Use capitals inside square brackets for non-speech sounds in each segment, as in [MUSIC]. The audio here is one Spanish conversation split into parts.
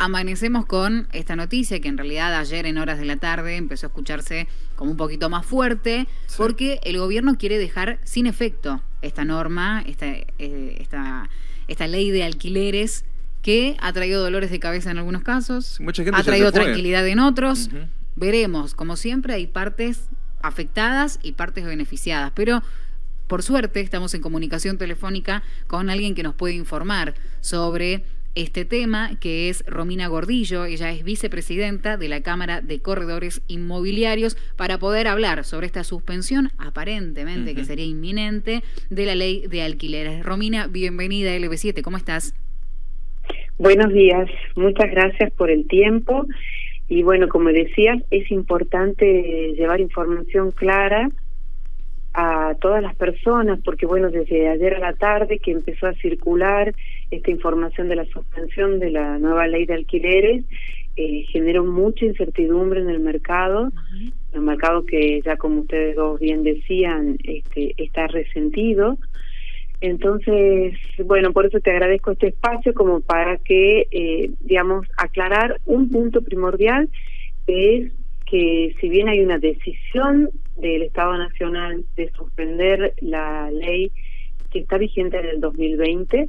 amanecemos con esta noticia que en realidad ayer en horas de la tarde empezó a escucharse como un poquito más fuerte, porque el gobierno quiere dejar sin efecto esta norma, esta, eh, esta, esta ley de alquileres que ha traído dolores de cabeza en algunos casos, ha traído tranquilidad en otros. Veremos, como siempre, hay partes afectadas y partes beneficiadas, pero por suerte estamos en comunicación telefónica con alguien que nos puede informar sobre este tema, que es Romina Gordillo. Ella es vicepresidenta de la Cámara de Corredores Inmobiliarios para poder hablar sobre esta suspensión, aparentemente que sería inminente, de la ley de alquileres. Romina, bienvenida a LB7, ¿cómo estás? Buenos días, muchas gracias por el tiempo. Y bueno, como decías, es importante llevar información clara a todas las personas, porque bueno, desde ayer a la tarde que empezó a circular esta información de la suspensión de la nueva ley de alquileres, eh, generó mucha incertidumbre en el mercado, el mercado que ya como ustedes dos bien decían, este, está resentido. Entonces, bueno, por eso te agradezco este espacio como para que, eh, digamos, aclarar un punto primordial, que es que si bien hay una decisión del Estado Nacional de suspender la ley que está vigente en el 2020,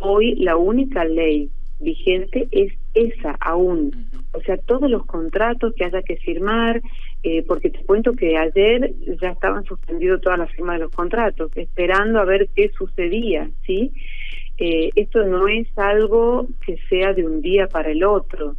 hoy la única ley vigente es esa aún. O sea, todos los contratos que haya que firmar, eh, porque te cuento que ayer ya estaban suspendidos todas las firmas de los contratos, esperando a ver qué sucedía, ¿sí? Eh, esto no es algo que sea de un día para el otro.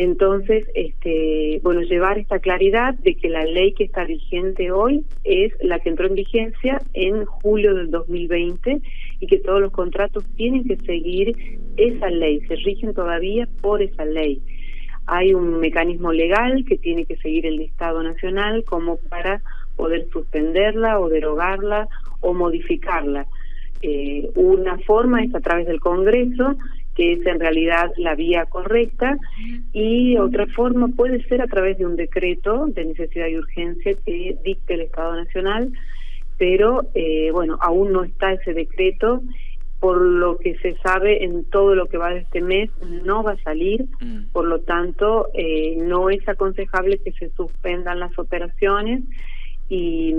Entonces, este, bueno, llevar esta claridad de que la ley que está vigente hoy es la que entró en vigencia en julio del 2020 y que todos los contratos tienen que seguir esa ley, se rigen todavía por esa ley. Hay un mecanismo legal que tiene que seguir el Estado Nacional como para poder suspenderla o derogarla o modificarla. Eh, una forma es a través del Congreso que es en realidad la vía correcta, y otra forma puede ser a través de un decreto de necesidad y urgencia que dicte el Estado Nacional, pero eh, bueno, aún no está ese decreto, por lo que se sabe en todo lo que va de este mes no va a salir, mm. por lo tanto eh, no es aconsejable que se suspendan las operaciones y,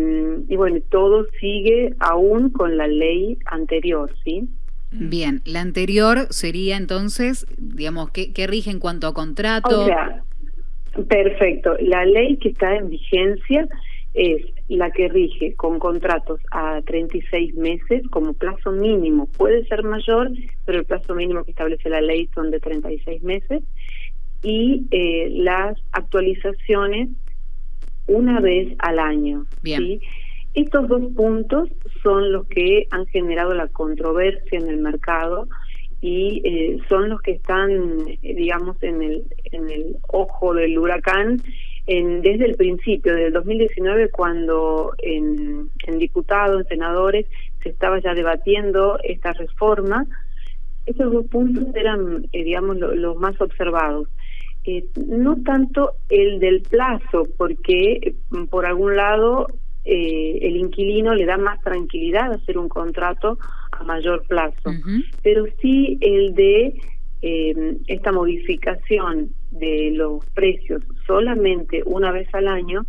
y bueno, todo sigue aún con la ley anterior, ¿sí? Mm. Bien, la anterior sería entonces, digamos, ¿qué, rige en cuanto a contrato? O sea, perfecto. La ley que está en vigencia es la que rige con contratos a 36 meses como plazo mínimo. Puede ser mayor, pero el plazo mínimo que establece la ley son de 36 meses. Y eh, las actualizaciones una vez al año. Bien. ¿sí? Estos dos puntos son los que han generado la controversia en el mercado y eh, son los que están, eh, digamos, en el, en el ojo del huracán en, desde el principio, desde el 2019, cuando en, diputados, en senadores, se estaba ya debatiendo esta reforma. Estos dos puntos eran, eh, digamos, los más observados. no tanto el del plazo, porque por algún lado eh, el inquilino le da más tranquilidad hacer un contrato a mayor plazo, pero sí el de eh, esta modificación de los precios solamente una vez al año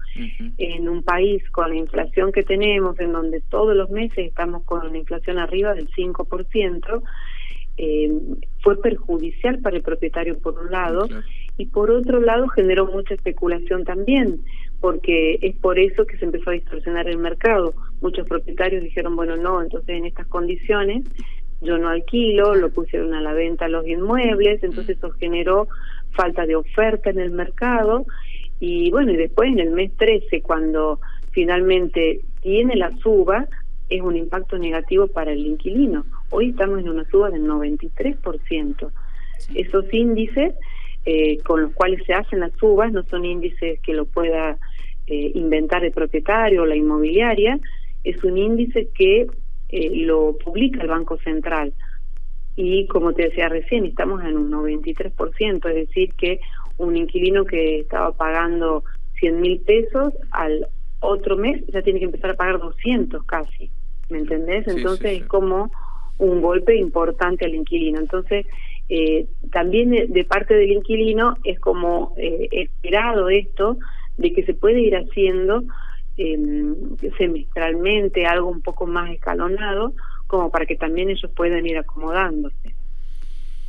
en un país con la inflación que tenemos, en donde todos los meses estamos con una inflación arriba del 5%, eh, fue perjudicial para el propietario por un lado y por otro lado generó mucha especulación también, porque es por eso que se empezó a distorsionar el mercado. Muchos propietarios dijeron, bueno, no, entonces en estas condiciones yo no alquilo, lo pusieron a la venta los inmuebles, entonces eso generó falta de oferta en el mercado y bueno, y después en el mes 13, cuando finalmente tiene la suba, es un impacto negativo para el inquilino. Hoy estamos en una suba del 93%. Esos índices eh, con los cuales se hacen las subas no son índices que lo pueda eh, inventar el propietario o la inmobiliaria, es un índice que eh, lo publica el Banco Central. Y como te decía recién, estamos en un 93%, es decir, que un inquilino que estaba pagando 100 mil pesos al otro mes ya tiene que empezar a pagar 200 casi, ¿me entendés? Entonces es como un golpe importante al inquilino. Entonces, eh, también de parte del inquilino es como eh, esperado esto de que se puede ir haciendo eh, semestralmente algo un poco más escalonado como para que también ellos puedan ir acomodándose.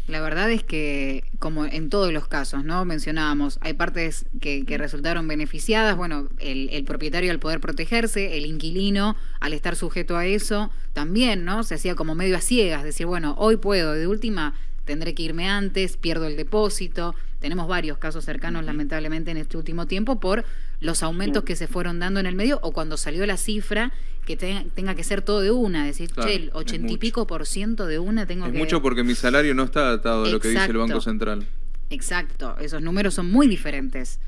La verdad es que, como en todos los casos, ¿no? Mencionábamos, hay partes que, resultaron beneficiadas, bueno, el, el, propietario al poder protegerse, el inquilino al estar sujeto a eso, también, ¿no? Se hacía como medio a ciegas, decir, bueno, hoy puedo, de última tendré que irme antes, pierdo el depósito. Tenemos varios casos cercanos, lamentablemente, en este último tiempo por los aumentos que se fueron dando en el medio o cuando salió la cifra que tenga que ser todo de una, decir, che, el ochenta y pico por ciento de una tengo es que... mucho porque mi salario no está atado a lo que dice el Banco Central. Exacto, esos números son muy diferentes.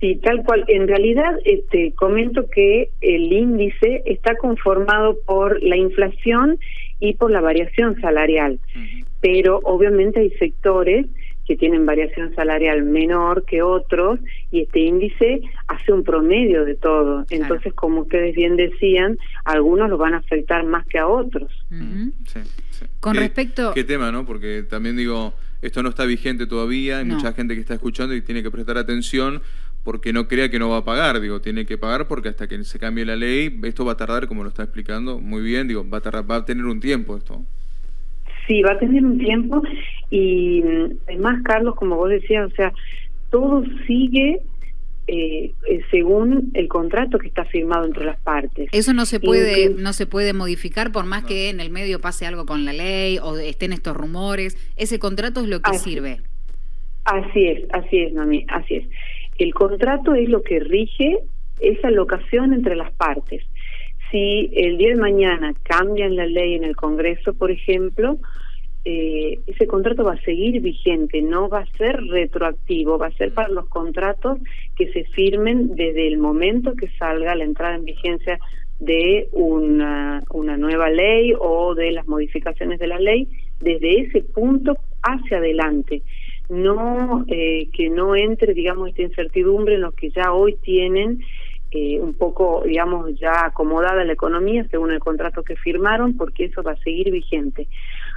Sí, tal cual. En realidad, este, comento que el índice está conformado por la inflación y por la variación salarial pero obviamente hay sectores que tienen variación salarial menor que otros y este índice hace un promedio de todo. Entonces, como ustedes bien decían, algunos lo van a afectar más que a otros. Con respecto... Qué tema, ¿no? Porque también digo, esto no está vigente todavía, hay mucha gente que está escuchando y tiene que prestar atención porque no crea que no va a pagar, digo, tiene que pagar porque hasta que se cambie la ley, esto va a tardar, como lo está explicando muy bien, digo, va a, tardar, va a tener un tiempo esto. Sí, va a tener un tiempo y además, Carlos, como vos decías, o sea, todo sigue eh, eh, según el contrato que está firmado entre las partes. Eso no se puede no se puede modificar por más que en el medio pase algo con la ley o estén estos rumores. Ese contrato es lo que sirve. Así es, así es, Mami, así es. El contrato es lo que rige esa locación entre las partes si el día de mañana cambian la ley en el Congreso, por ejemplo, eh, ese contrato va a seguir vigente, no va a ser retroactivo, va a ser para los contratos que se firmen desde el momento que salga la entrada en vigencia de una, una nueva ley o de las modificaciones de la ley, desde ese punto hacia adelante. No eh, que no entre, digamos, esta incertidumbre en los que ya hoy tienen eh, un poco, digamos, ya acomodada la economía según el contrato que firmaron, porque eso va a seguir vigente.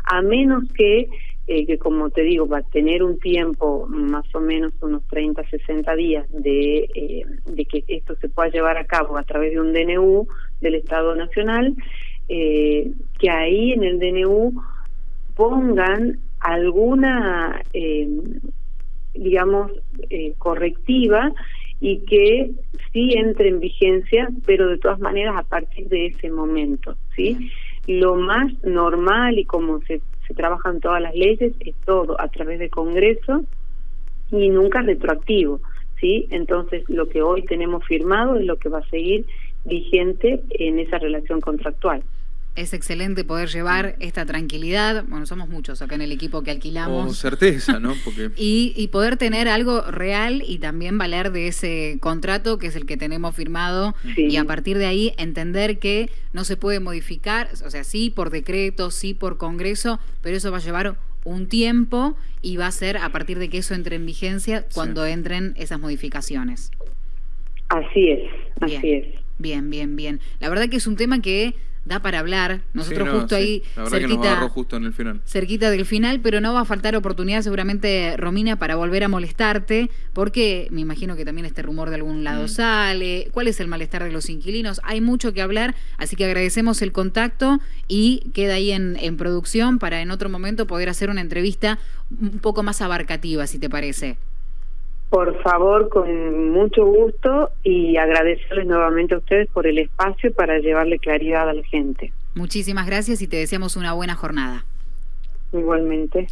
A menos que, eh, que como te digo, va a tener un tiempo, más o menos unos 30, 60 días, de, eh, de que esto se pueda llevar a cabo a través de un DNU del Estado Nacional, que ahí en el DNU pongan alguna, digamos, correctiva y que sí entre en vigencia, pero de todas maneras a partir de ese momento, ¿sí? Lo más normal y como se, se trabajan todas las leyes es todo a través de Congreso y nunca retroactivo, ¿sí? Entonces lo que hoy tenemos firmado es lo que va a seguir vigente en esa relación contractual es excelente poder llevar esta tranquilidad. Bueno, somos muchos acá en el equipo que alquilamos. Con certeza, ¿no? Porque... [LAUGHS] y, poder tener algo real y también valer de ese contrato que es el que tenemos firmado y a partir de ahí entender que no se puede modificar, o sea, sí por decreto, sí por congreso, pero eso va a llevar un tiempo y va a ser a partir de que eso entre en vigencia cuando entren esas modificaciones. Así es, así es. Bien, bien, bien. La verdad que es un tema que da para hablar. Nosotros justo ahí, cerquita, justo en el final. cerquita del final, pero no va a faltar oportunidad seguramente, Romina, para volver a molestarte, porque me imagino que también este rumor de algún lado mm. sale. ¿Cuál es el malestar de los inquilinos? Hay mucho que hablar, así que agradecemos el contacto y queda ahí en, en producción para en otro momento poder hacer una entrevista un poco más abarcativa, si te parece. Por favor, con mucho gusto y agradecerles nuevamente a ustedes por el espacio para llevarle claridad a la gente. Muchísimas gracias y te deseamos una buena jornada. Igualmente.